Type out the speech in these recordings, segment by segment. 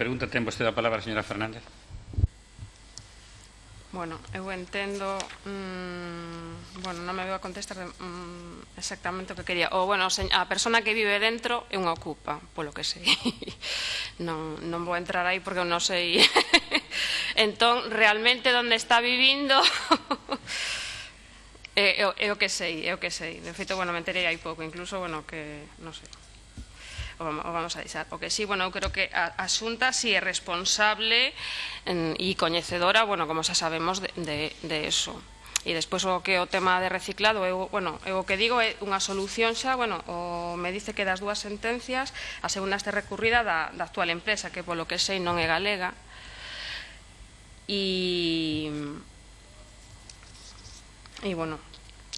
Pregunta ten vostede a palabra, señora Fernández. Bueno, eu entendo, mmm, bueno, non me veo a contestar de, mmm, exactamente o que quería. Ou, bueno, a persona que vive dentro é unha ocupa, polo que sei. Non, non vou entrar aí porque eu non sei. entón, realmente, onde está vivindo... é, é, é o que sei, é o que sei. De feito, bueno, me enterei hai pouco, incluso, bueno, que non sei o vamos a deixar. O que sí, bueno, eu creo que a, a Xunta si sí é responsable en, e coñecedora, bueno, como xa sabemos, de, de, de eso. E despois o que o tema de reciclado, eu, bueno, eu o que digo é unha solución xa, bueno, o, me dice que das dúas sentencias, a segunda este recurrida da, da actual empresa, que polo que sei non é galega, e... E, bueno,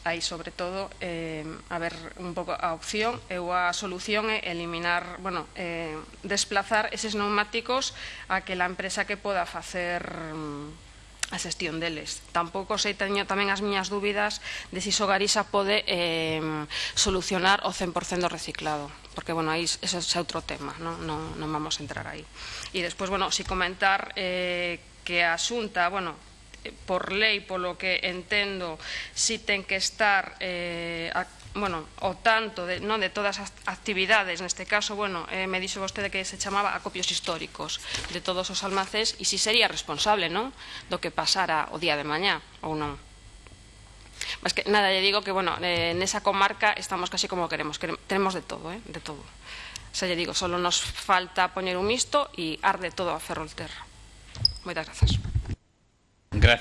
hai sobre todo eh, a ver un pouco a opción ou a solución é eliminar, bueno, eh, desplazar eses neumáticos a que la empresa que poda facer mm, a xestión deles. Tampouco sei teño tamén as miñas dúbidas de si Sogarisa pode eh, solucionar o 100% do reciclado, porque, bueno, aí ese é outro tema, non, non, non vamos a entrar aí. E despois, bueno, si comentar eh, que a Xunta, bueno, por lei, polo que entendo, si ten que estar eh, a, bueno, o tanto de, non de todas as actividades, neste caso, bueno, eh, me dixo vostede que se chamaba acopios históricos de todos os almacéns e si sería responsable, non, do que pasara o día de mañá ou non. Mas que nada, lle digo que, bueno, eh, nesa comarca estamos casi como queremos, queremos tenemos de todo, eh, de todo. O sea, lle digo, solo nos falta poñer un misto e arde todo a Ferrolterra. Moitas grazas. Gracias.